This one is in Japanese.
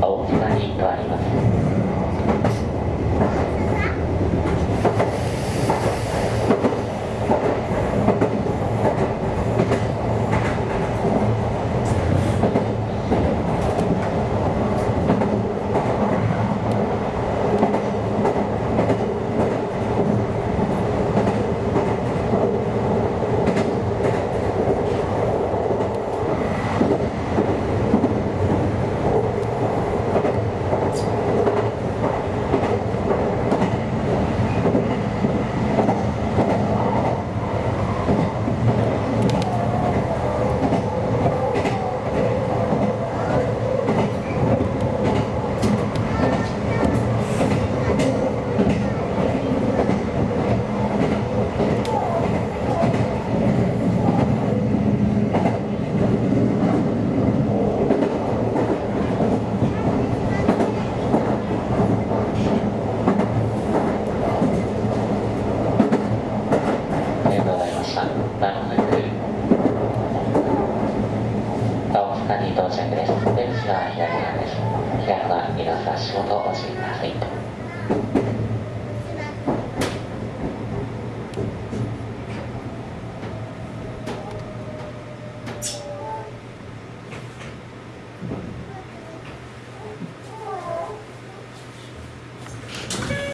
青草に変わります。したなるほど青木さんに到着です出口は左側です。開く皆さん仕事をお教えください。